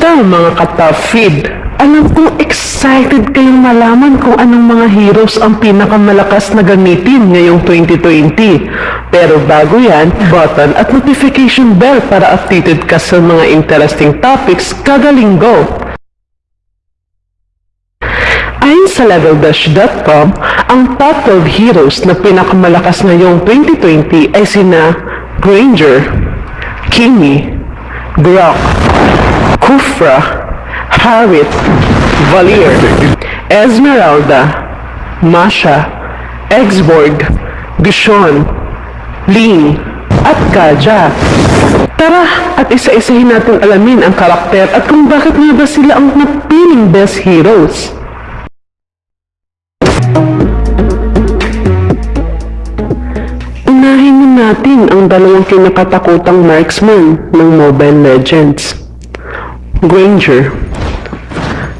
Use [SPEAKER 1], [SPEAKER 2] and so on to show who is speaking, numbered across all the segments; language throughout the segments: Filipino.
[SPEAKER 1] Kumusta mga ka-feed? Alam kong excited kayong malaman kung anong mga heroes ang pinakamalakas na gamitin ngayong 2020. Pero bago yan, button at notification bell para updated ka sa mga interesting topics kada linggo. Ayon sa leveldash.com, ang top 12 heroes na pinakamalakas ngayong 2020 ay sina Granger, Kimi, Brock, Kufra, Harriet, Valir, Esmeralda, Masha, Exborg, Gishon, Lin, at Kaja. Tara at isa-isahin natin alamin ang karakter at kung bakit nga ba sila ang napiling best heroes. Unahin na natin ang dalawang kinakatakutang marksman ng Mobile Legends. Granger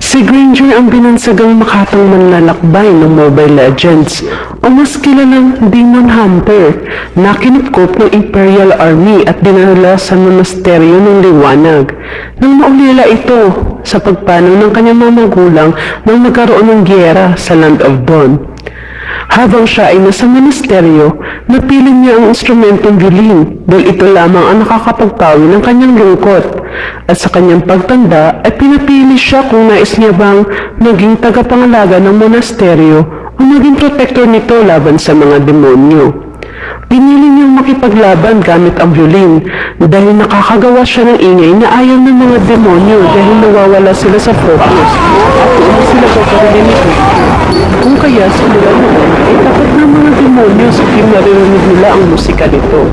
[SPEAKER 1] Si Granger ang binansagang makatang manlalakbay ng Mobile Legends o mas kilalang Demon Hunter na kinupkop ng Imperial Army at dinala sa monasteryo ng liwanag nang maulila ito sa pagpanaw ng kanyang mga magulang nang magkaroon ng gyera sa Land of Dawn. Habang siya ay nasa monasteryo, napili niya ang instrumentong violin dahil ito lamang ang nakakapagpawi ng kanyang lungkot. At sa kanyang pagtanda ay pinapili siya kung nais niya bang maging tagapangalaga ng monasteryo o maging protector nito laban sa mga demonyo. Pinili niyang makipaglaban gamit ang violin dahil nakakagawa siya ng ingay na ayaw ng mga demonyo dahil nawawala sila sa focus at sila paparilin nito. Kung kaya simula noon ay takot ng mga team naririnig nila ang musika nito.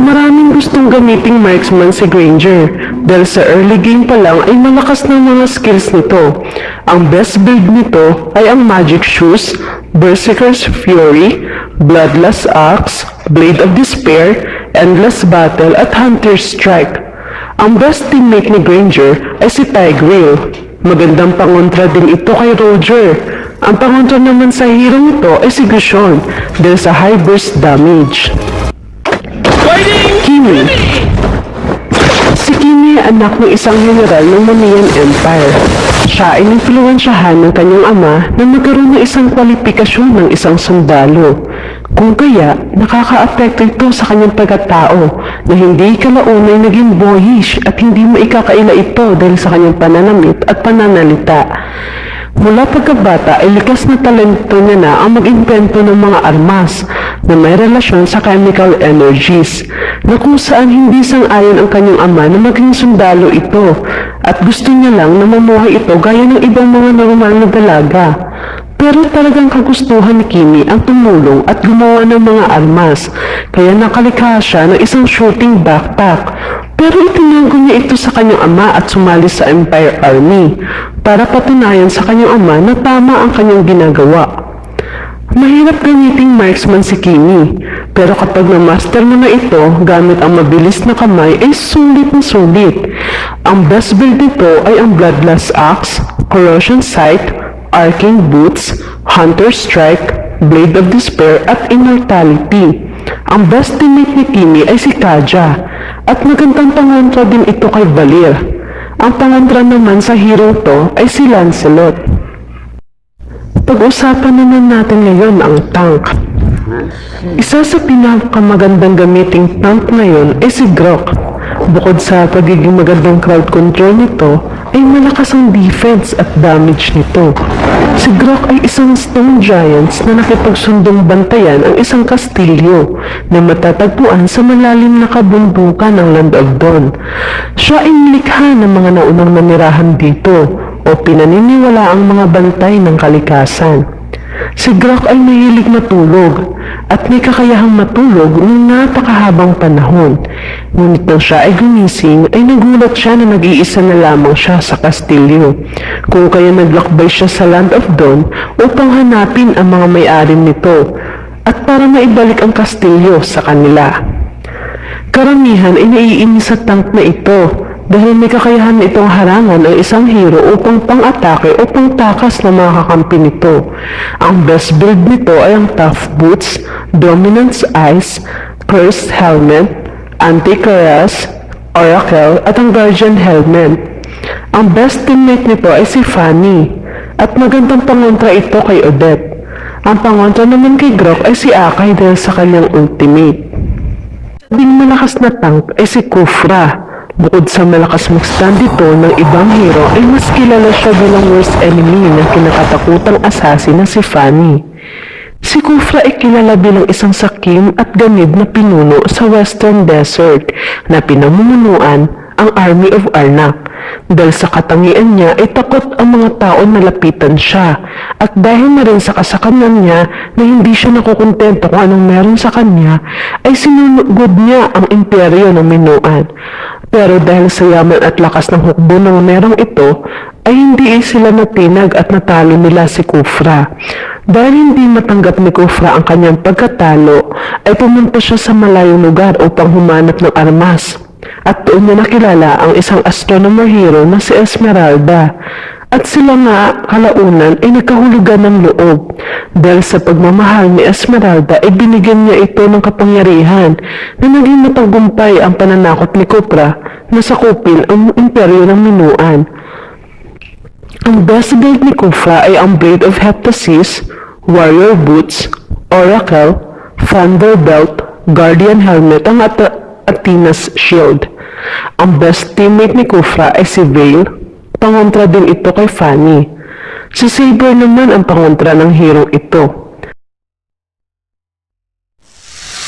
[SPEAKER 1] Maraming gustong gamiting marksman si Granger dahil sa early game pa lang ay malakas ng mga skills nito. Ang best build nito ay ang Magic Shoes, Berserker's Fury, Bloodlust Axe, Blade of Despair, Endless Battle at Hunter's Strike. Ang best teammate ni Granger ay si Tigreal. Magandang pangontra din ito kay Roger. Ang pangontra naman sa hero nito ay si Gushon dahil sa high burst damage. Kimi Si Kimi ay anak ng isang general ng Mamiyan Empire. Siya ay influensyahan ng kanyang ama na magkaroon ng isang kwalifikasyon ng isang sundalo. Kung kaya, nakaka-apekto ito sa kanyang pagkatao na hindi kalaunay naging boyish at hindi maikakaila ito dahil sa kanyang pananamit at pananalita. Mula pagkabata ay likas na talento niya na ang mag-invento ng mga armas na may relasyon sa chemical energies na kung saan hindi sang-ayon ang kanyang ama na maging sundalo ito at gusto niya lang na mamuhay ito gaya ng ibang mga normal na dalaga. Pero talagang kagustuhan ni Kimi ang tumulong at gumawa ng mga armas, kaya nakalikha siya ng isang shooting backpack. Pero itinago niya ito sa kanyang ama at sumali sa Empire Army para patunayan sa kanyang ama na tama ang kanyang ginagawa. Mahirap gamiting marksman si Kimi, pero kapag na-master mo na ito gamit ang mabilis na kamay ay sulit na sulit. Ang best build nito ay ang Bloodlust Axe, Corrosion Sight, Arcane Boots, Hunter Strike, Blade of Despair at Immortality. Ang best teammate ni Kimi ay si Kaja at magandang pangontra din ito kay Valir. Ang pangontra naman sa hero to ay si Lancelot. Pag-usapan naman natin ngayon ang tank. Isa sa pinakamagandang gamiting tank ngayon ay si Grok. Bukod sa pagiging magandang crowd control nito, ay malakas ang defense at damage nito. Si Grok ay isang stone giants na nakipagsundong bantayan ang isang kastilyo na matatagpuan sa malalim na kabundukan ng Land of Dawn. Siya ay nilikha ng mga naunang nanirahan dito o pinaniniwala ang mga bantay ng kalikasan. Si Grok ay mahilig matulog at may kakayahang matulog ng napakahabang panahon. Ngunit nang siya ay gumising ay nagulat siya na nag-iisa na lamang siya sa kastilyo. Kung kaya naglakbay siya sa Land of Dawn upang hanapin ang mga may-ari nito at para maibalik ang kastilyo sa kanila. Karamihan ay naiinis sa tank na ito dahil may kakayahan itong harangan ang isang hero upang pang-atake o pang-takas na mga kakampi nito. Ang best build nito ay ang Tough Boots, Dominance Eyes, Cursed Helmet, Anti-Cuirass, Oracle at ang Guardian Helmet. Ang best teammate nito ay si Fanny at magandang pangontra ito kay Odette. Ang pangontra naman kay Grok ay si Akay dahil sa kanyang ultimate. Sabing malakas na tank ay si Kufra. Bukod sa malakas mag-stand dito ng ibang hero ay mas kilala siya bilang worst enemy ng kinakatakutang assassin na si Fanny. Si Kufra ay kilala bilang isang sakim at ganid na pinuno sa Western Desert na pinamumunuan ang Army of Arnak. Dahil sa katangian niya ay takot ang mga tao na lapitan siya at dahil na rin sa kasakanan niya na hindi siya nakukontento kung anong meron sa kanya ay sinunugod niya ang imperyo ng Minuan. Pero dahil sa yaman at lakas ng hukbo ng merong ito ay hindi sila natinag at natalo nila si Kufra. Dahil hindi matanggap ni Kufra ang kanyang pagkatalo, ay pumunta siya sa malayong lugar upang humanap ng armas. At doon niya nakilala ang isang astronomer hero na si Esmeralda. At sila nga kalaunan ay nagkahulugan ng loob. Dahil sa pagmamahal ni Esmeralda ay binigyan niya ito ng kapangyarihan na naging matagumpay ang pananakot ni Kupra na sakupin ang imperyo ng Minuan. Ang build ni Kufa ay ang Blade of Heptasis, Warrior Boots, Oracle, Thunderbelt, Guardian Helmet ang At Athena's Shield. Ang best teammate ni Kufra ay si Vale, pangontra din ito kay Fanny. Si Saber naman ang pangontra ng hero ito.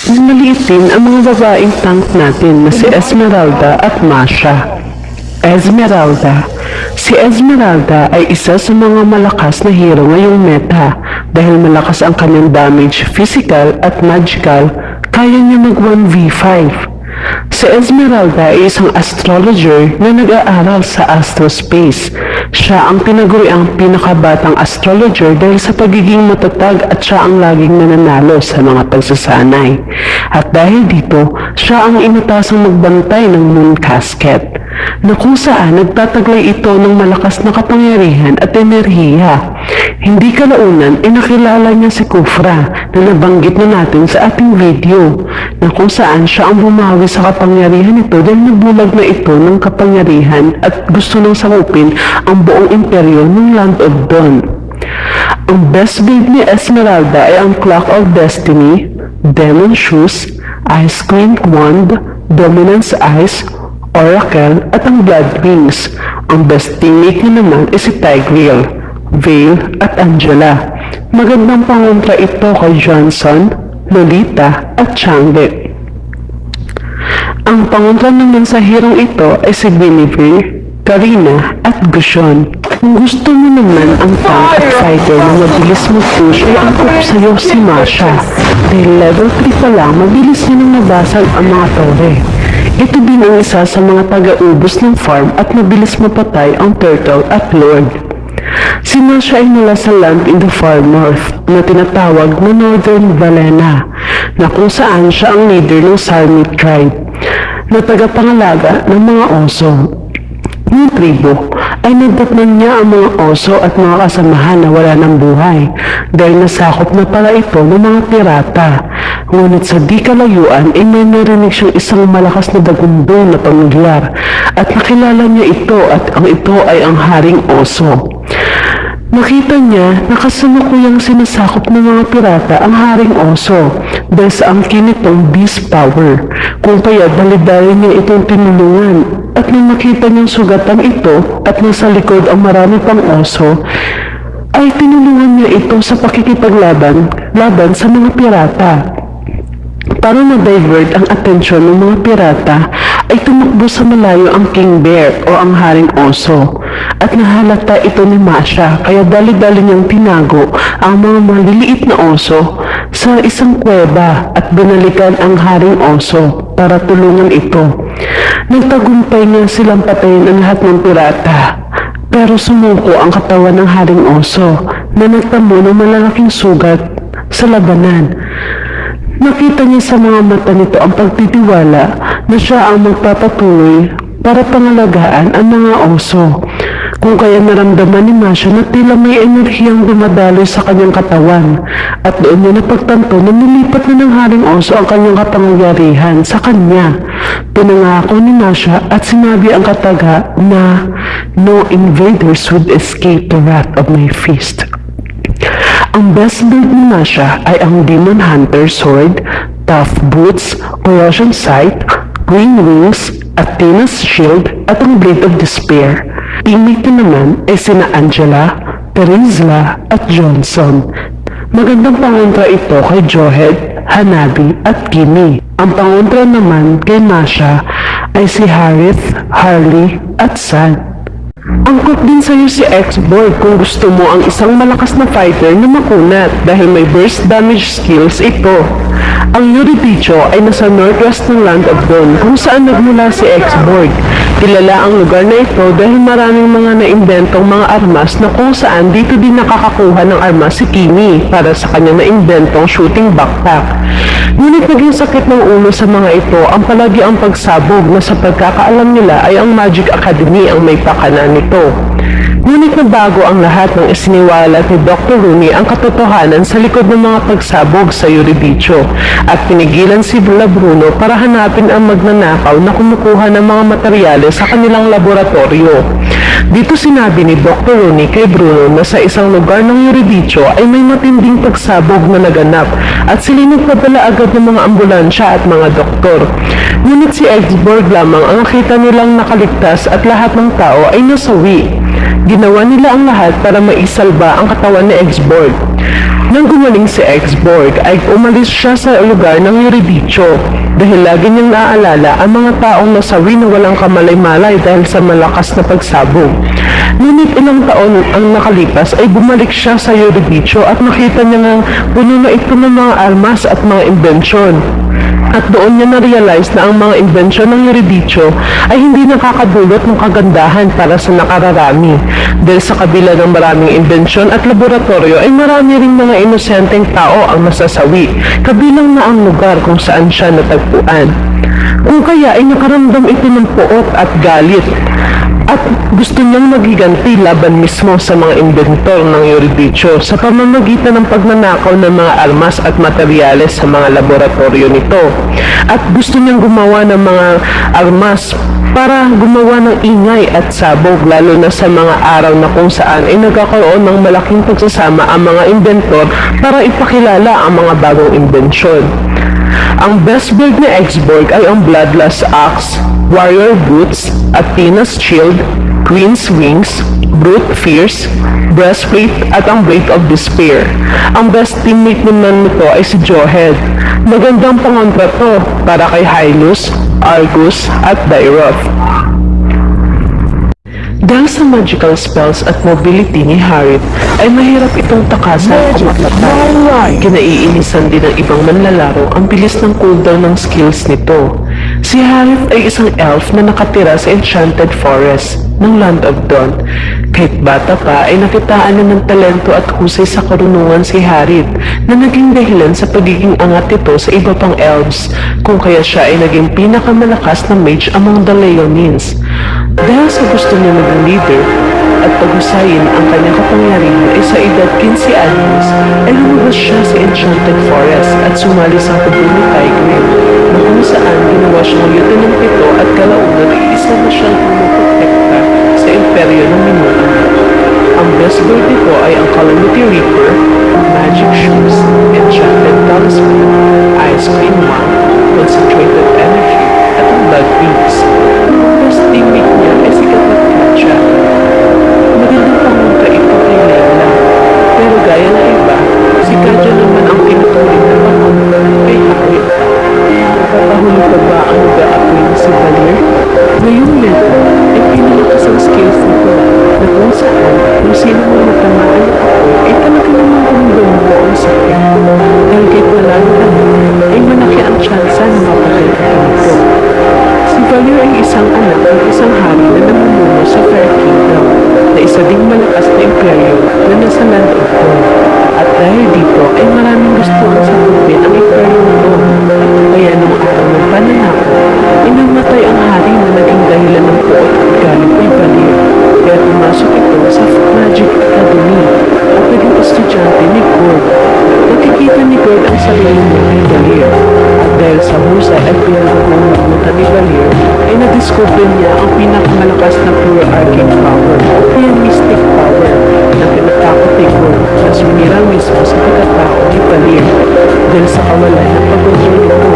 [SPEAKER 1] Maliit din ang mga babaeng tank natin na si Esmeralda at Masha. Esmeralda. Si Esmeralda ay isa sa mga malakas na hero ngayong meta dahil malakas ang kanyang damage physical at magical, kaya niya mag 1v5. Si Esmeralda ay isang astrologer na nag-aaral sa astrospace. Siya ang tinaguri ang pinakabatang astrologer dahil sa pagiging matatag at siya ang laging nananalo sa mga pagsasanay. At dahil dito, siya ang inutasang magbantay ng moon casket na kung saan nagtataglay ito ng malakas na kapangyarihan at enerhiya. Hindi kalaunan ay nakilala niya si Kufra na nabanggit na natin sa ating video na kung saan siya ang bumawi sa kapangyarihan nito dahil nabulag na ito ng kapangyarihan at gusto nang sakupin ang buong imperyo ng Land of Dawn. Ang best build ni Esmeralda ay ang Clock of Destiny, Demon Shoes, Ice Queen Wand, Dominance Eyes, Oracle at ang Blood Wings. Ang best naman ay si Tigreal, Vale at Angela. Magandang pangontra ito kay Johnson, Lolita at Chang'e. Ang pangontra naman sa hirong ito ay si Guinevere, Karina at Gushon. Kung gusto mo naman ang tank at fighter na mabilis mag-push ay angkop sa'yo si Masha. Dahil level 3 pa lang, mabilis niya nang nabasag ang mga tore. Ito din ang isa sa mga taga-ubos ng farm at mabilis mapatay ang turtle at lord. Si Masha ay mula sa land in the far north na tinatawag na Northern Valena na kung saan siya ang leader ng Sarmit tribe na tagapangalaga ng mga oso. Yung tribo ay nadatnan niya ang mga oso at mga kasamahan na wala ng buhay dahil nasakop na pala ito ng mga pirata. Ngunit sa di kalayuan ay may narinig siyang isang malakas na dagundo na pamilyar at nakilala niya ito at ang ito ay ang haring oso. Nakita niya na kasalukuyang sinasakop ng mga pirata ang haring oso dahil sa angkin nitong beast power. Kung kaya dali-dali niya itong tinulungan at nang makita niyang sugatan ito at nasa likod ang marami pang oso, ay tinulungan niya ito sa pakikipaglaban laban sa mga pirata. Para ma-divert ang atensyon ng mga pirata, ay tumakbo sa malayo ang King Bear o ang Haring Oso. At nahalata ito ni Masha kaya dali-dali niyang tinago ang mga maliliit na oso sa isang kuweba at binalikan ang Haring Oso para tulungan ito. Nagtagumpay nga silang patayin ang lahat ng pirata. Pero sumuko ang katawan ng Haring Oso na nagtamo ng malalaking sugat sa labanan. Nakita niya sa mga mata nito ang pagtitiwala na siya ang magpapatuloy para pangalagaan ang mga oso. Kung kaya naramdaman ni Masha na tila may enerhiyang dumadaloy sa kanyang katawan at doon niya napagtanto na nilipat na ng Haring Oso ang kanyang kapangyarihan sa kanya. Pinangako ni Masha at sinabi ang kataga na no invaders would escape the wrath of my fist. Ang best build ni Masha ay ang Demon Hunter Sword, Tough Boots, Corrosion Sight, Green Wings, Athena's Shield at ang Blade of Despair. Teammate naman ay sina Angela, Terizla at Johnson. Magandang pangontra ito kay Johed, Hanabi at Kimi. Ang pangontra naman kay Masha ay si Harith, Harley at San. Angkot din sa'yo si X-Boy kung gusto mo ang isang malakas na fighter na makunat dahil may burst damage skills ito. Ang Yuridicho ay nasa northwest ng Land of Dawn kung saan nagmula si X-Borg. Kilala ang lugar na ito dahil maraming mga naimbentong mga armas na kung saan dito din nakakakuha ng armas si Kimi para sa kanyang naimbentong shooting backpack. Ngunit naging sakit ng ulo sa mga ito ang palagi ang pagsabog na sa pagkakaalam nila ay ang Magic Academy ang may pakana nito. Ngunit nabago ang lahat ng isiniwala ni Dr. Rooney ang katotohanan sa likod ng mga pagsabog sa Euridicho at pinigilan si Bula Bruno para hanapin ang magnanakaw na kumukuha ng mga materyales sa kanilang laboratorio. Dito sinabi ni Dr. Rooney kay Bruno na sa isang lugar ng Euridicho ay may matinding pagsabog na naganap at sila nagpadala agad ng mga ambulansya at mga doktor. Ngunit si Exborg lamang ang nakita nilang nakaligtas at lahat ng tao ay nasawi. Ginawa nila ang lahat para maisalba ang katawan ni Exborg. Nang gumaling si Exborg ay umalis siya sa lugar ng Euridicho dahil lagi niyang naaalala ang mga taong nasawi na walang kamalay-malay dahil sa malakas na pagsabog. Ngunit ilang taon ang nakalipas ay bumalik siya sa Euridicho at nakita niya nga puno na ito ng mga armas at mga imbensyon. At doon niya na-realize na ang mga imbensyon ng Euridicho ay hindi nakakadulot ng kagandahan para sa nakararami. Dahil sa kabila ng maraming imbensyon at laboratorio ay marami ring mga inosenteng tao ang nasasawi, kabilang na ang lugar kung saan siya natagpuan. Kung kaya ay nakaramdam ito ng poot at galit at gusto niyang magiganti laban mismo sa mga inventor ng Euridicho sa pamamagitan ng pagnanakaw ng mga armas at materyales sa mga laboratorio nito. At gusto niyang gumawa ng mga armas para gumawa ng ingay at sabog lalo na sa mga araw na kung saan ay nagkakaroon ng malaking pagsasama ang mga inventor para ipakilala ang mga bagong imbensyon. Ang best build ni X-Borg ay ang Bloodlust Axe, Warrior Boots, Athena's Shield, Queen's Wings, Brute Fierce, Breastplate at ang Blade of Despair. Ang best teammate naman nito ay si Johed. Magandang pangontra to para kay Hylus, Argus at Dairoth. Dahil sa magical spells at mobility ni Harith, ay mahirap itong takasan o mapatay. Kinaiinisan din ng ibang manlalaro ang bilis ng cooldown ng skills nito. Si Harith ay isang elf na nakatira sa Enchanted Forest ng Land of Dawn. Kahit bata pa ay nakitaan na ng talento at husay sa karunungan si Harith na naging dahilan sa pagiging angat ito sa iba pang elves kung kaya siya ay naging pinakamalakas na mage among the Leonines. Dahil sa gusto niya maging leader at paghusayin ang kanyang kapangyarihan ay sa edad 15 anyos ay lumabas siya sa Enchanted Forest at sumali sa hubog ni Tigreal na kung saan ginawa siyang lieutenant nito at kalaunan ay isa na siyang pumuprotekta sa imperyo ng niya. Ang best bird nito ay ang Calamity Reaper, Magic Shoes, Enchanted Talisman, Ice Cream Wand, Concentrated Energy, at ang Blood Wings. Ang best teammate Nakakahuli pa ba ang nag-a-apply si Valir? Ngayong level ay pinalakas ang skills nito na kung saan kung sino mo matamaan Balier. Dahil sa husay at pinagkukunan ni Balier, ay nadiscover niya ang pinakamalakas na pure arcane power o kaya mystic power na pinagkakatigo na sumira mismo sa pagkatao ni Balier dahil sa kawalan ng pagkontrol ito.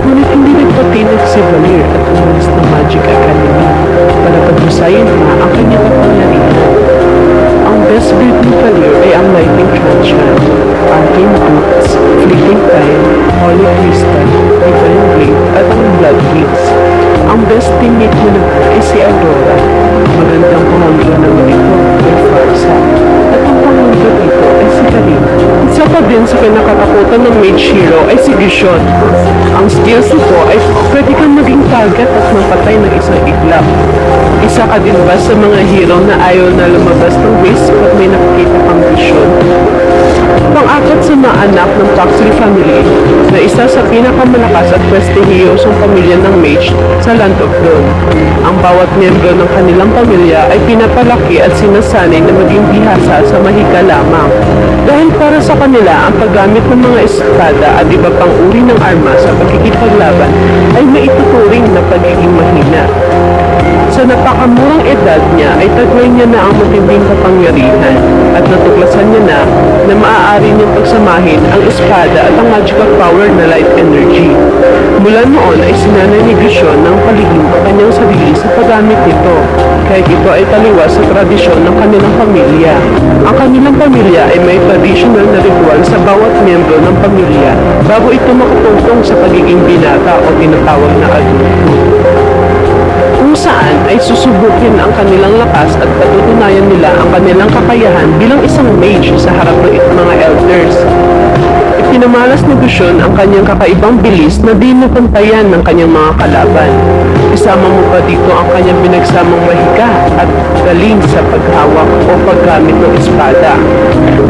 [SPEAKER 1] Ngunit hindi nagpatinag si Balier at umalis ng Magic Academy para paghusayin pa ang kanyang kapangyarihan Valir ay ang Lightning Transient, Arcane Boots, Fleeting Time, Holy Crystal, Divine Blade, at ang Blood Wings. Ang best teammate mo naman ay si Aurora. Magandang pamangkin naman ito kay Farsa. At ang pamangkin ay si Karin. Isa pa din sa kinakatakutan ng Mage Hero ay si Gishon. Ang skills nito ay pwede kang maging target at mapatay ng isang iglap. Isa ka din ba sa mga hero na ayaw na lumabas ng base pag may nakikita kang Gishon? Pang-apat sa mga anak ng Paxley family na isa sa pinakamalakas at prestihiyosong pamilya ng Mage sa Land of Dawn. Ang bawat miyembro ng kanilang pamilya ay pinapalaki at sinasanay na maging bihasa sa mahika lamang. Dahil para sa kanila, ang paggamit ng mga espada at iba pang uri ng arma sa pagkikipaglaban ay maituturing na pagiging mahina. Sa napakamurang edad niya ay taglay niya na ang matinding kapangyarihan at natuklasan niya na na maaari niyang pagsamahin ang espada at ang magical power na light energy. Mula noon ay sinanay ni Gishon ng palihim ang kanyang sarili sa paggamit nito kahit ito ay taliwas sa tradisyon ng kanilang pamilya. Ang kanilang pamilya ay may traditional na ritual sa bawat miyembro ng pamilya bago ito makatungtong sa pagiging binata o tinatawag na adulto saan ay susubukin ang kanilang lakas at patutunayan nila ang kanilang kakayahan bilang isang mage sa harap ng mga elders. Ipinamalas ni Gushon ang kanyang kakaibang bilis na di mapantayan ng kanyang mga kalaban. Isama mo pa dito ang kanyang pinagsamang mahika at galing sa paghawak o paggamit ng espada.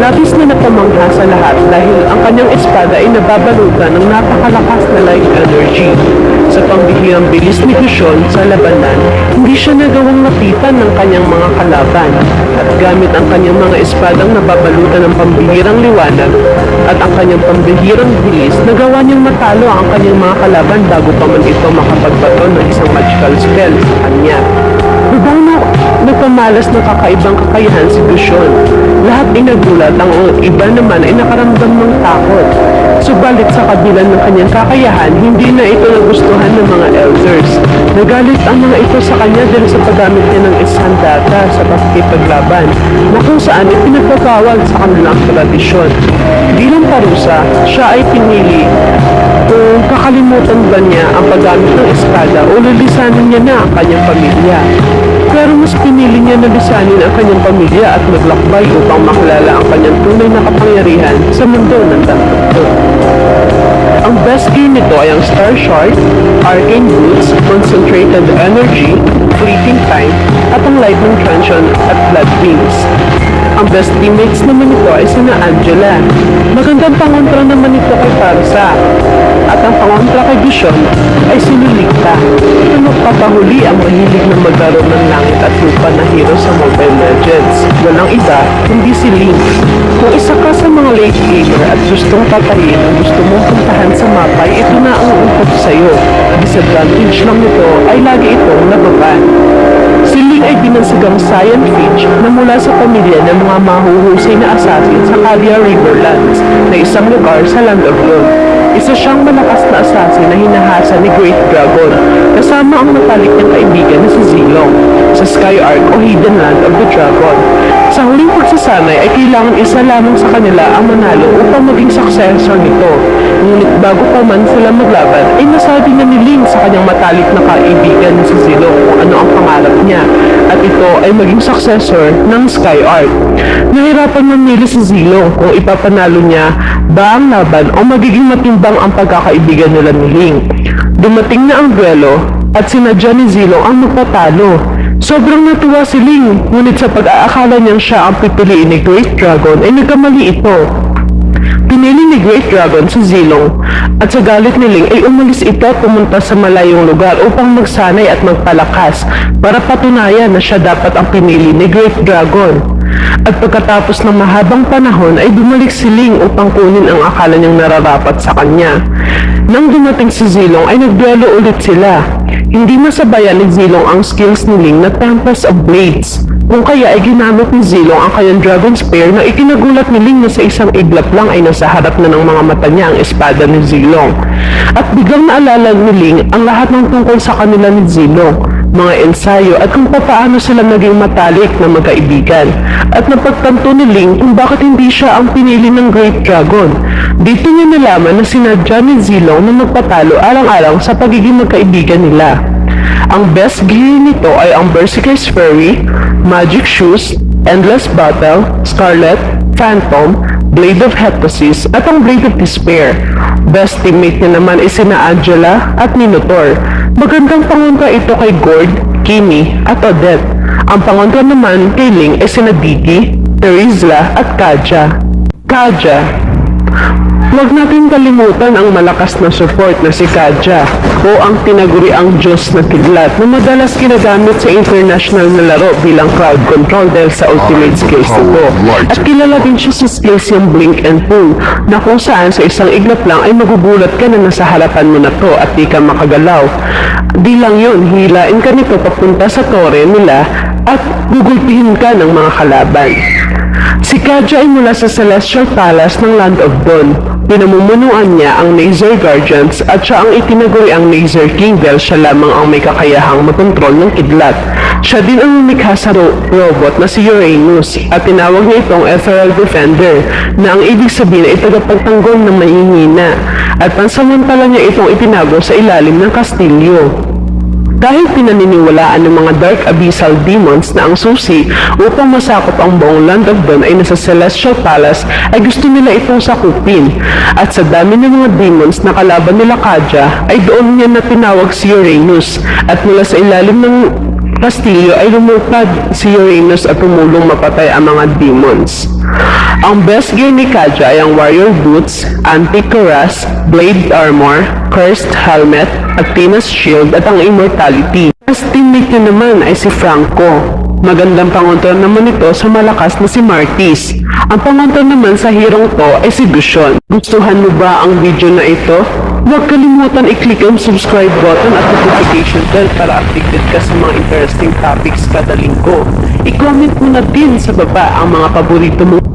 [SPEAKER 1] Labis na napamangha sa lahat dahil ang kanyang espada ay nababalutan ng napakalakas na light energy. Sa pambihirang bilis ni Gushon sa labanan, hindi siya nagawang lapitan ng kanyang mga kalaban at gamit ang kanyang mga espadang nababalutan ng pambihirang liwanag at ang kanyang pambihirang bilis, nagawa niyang matalo ang kanyang mga kalaban bago pa man ito makapagbato ng isang magical spell sa kanya. Lubang na nagpamalas ng kakaibang kakayahan si Gushon. Lahat ay nagulat, ang iba naman ay nakaramdam ng takot. Subalit sa kabila ng kanyang kakayahan, hindi na ito nagustuhan ng mga elders. Nagalit ang mga ito sa kanya dahil sa paggamit niya ng isang data sa pagkipaglaban na kung saan ay pinagbabawal sa kanilang tradisyon. Bilang parusa, siya ay pinili kung kakalimutan ba niya ang paggamit ng espada o lilisanin niya na ang kanyang pamilya. Pero mas pinili niya na lisanin ang kanyang pamilya at maglakbay upang makilala ang kanyang tunay na kapangyarihan sa mundo ng Tanto. Ang best gear nito ay ang Star Shard, Arcane Boots, Concentrated Energy, Fleeting Time, at ang Lightning Transient at Blood Wings. Ang best teammates naman nito ay sina Angela. Magandang pangontra naman ito kay Farsa. At ang pangontra kay Vision ay si Lolita. Ito magpapahuli ang mahilig na maglaro ng langit at lupa na hero sa Mobile Legends. Walang iba, kundi si Link. Kung isa ka sa mga late gamer at gustong patayin ang gusto mong puntahan sa mapa, ito na ang uukot sa'yo. Disadvantage lang nito ay lagi itong nababan. Ay binansagang Scion Finch na mula sa pamilya ng mga mahuhusay na assassin sa Kalia Riverlands na isang lugar sa Land of Lord. Isa siyang malakas na assassin na hinahasa ni Great Dragon kasama ang matalik niyang kaibigan na si Zilong sa Sky Ark o Hidden Land of the Dragon. Sa huling pagsasanay ay kailangan isa lamang sa kanila ang manalo upang maging successor nito. Ngunit bago pa man sila maglaban ay nasabi na ni Ling sa kanyang matalik na kaibigan si Zilong kung ano ang pangarap niya at ito ay maging successor ng Sky Ark. Nahirapan mamili si Zilong kung ipapanalo niya ba ang laban o magiging matimbang ang pagkakaibigan nila ni Ling. Dumating na ang duelo at sinadya ni Zilong ang magpatalo. Sobrang natuwa si Ling, ngunit sa pag-aakala niyang siya ang pipiliin ni Great Dragon ay nagkamali ito. Pinili ni Great Dragon si Zilong at sa galit ni Ling ay umalis ito at pumunta sa malayong lugar upang magsanay at magpalakas para patunayan na siya dapat ang pinili ni Great Dragon. At pagkatapos ng mahabang panahon ay bumalik si Ling upang kunin ang akala niyang nararapat sa kanya. Nang dumating si Zilong ay nagduelo ulit sila. Hindi masabayan ni Zilong ang skills ni Ling na Tempest of Blades. Kung kaya ay ginamit ni Zilong ang kanyang Dragon Spear na ikinagulat ni Ling na sa isang iglap lang ay nasa harap na ng mga mata niya ang espada ni Zilong. At biglang naalala ni Ling ang lahat ng tungkol sa kanila ni Zilong, mga ensayo at kung paano sila naging matalik na magkaibigan. At napagtanto ni Ling kung bakit hindi siya ang pinili ng Great Dragon. Dito niya nalaman na sinadya ni Zilong na magpatalo alang-alang sa pagiging magkaibigan nila. Ang best gear nito ay ang Berserker's Fury, Magic Shoes, Endless Battle, Scarlet, Phantom, Blade of Heptasis at ang Blade of Despair. Best teammate niya naman ay sina Angela at Minotaur. Magandang pangontra ito kay Gord, Kimi at Odette. Ang pangontra naman kay Ling ay sina Digi, Terizla at Kaja. Kaja, Huwag natin kalimutan ang malakas na support na si Kaja o ang tinaguri ang Diyos na kidlat na madalas ginagamit sa international na laro bilang crowd control dahil sa ultimate skills nito. At kilala din siya sa skills yung Blink and Pull na kung saan sa isang iglap lang ay magugulat ka na nasa harapan mo na to at di ka makagalaw. Di lang yun, hilain ka nito papunta sa tore nila at gugulpihin ka ng mga kalaban. Si Kaja ay mula sa Celestial Palace ng Land of Dawn. Pinamumunuan niya ang Nazer Guardians at siya ang itinaguri ang Nazer King dahil siya lamang ang may kakayahang makontrol ng kidlat. Siya din ang lumikha sa ro- robot na si Uranus at tinawag niya itong Ethereal Defender na ang ibig sabihin ay tagapagtanggol ng mahihina at pansamantala niya itong itinago sa ilalim ng kastilyo. Dahil pinaniniwalaan ng mga Dark Abyssal Demons na ang susi upang masakop ang buong Land of Dawn ay nasa Celestial Palace ay gusto nila itong sakupin. At sa dami ng mga demons na kalaban nila Kaja ay doon niya na tinawag si Uranus at mula sa ilalim ng kastilyo ay lumupad si Uranus at tumulong mapatay ang mga demons. Ang best gear ni Kaja ay ang Warrior Boots, Anti-Cuirass, Blade Armor, Cursed Helmet, Athena's Shield at ang Immortality. Best teammate naman ay si Franco. Magandang pangontra naman ito sa malakas na si Martis. Ang pangontra naman sa hirong to ay si Gushon. Gustuhan mo ba ang video na ito? Huwag kalimutan i-click ang subscribe button at notification bell para updated ka sa mga interesting topics kada linggo. I-comment mo na din sa baba ang mga paborito mong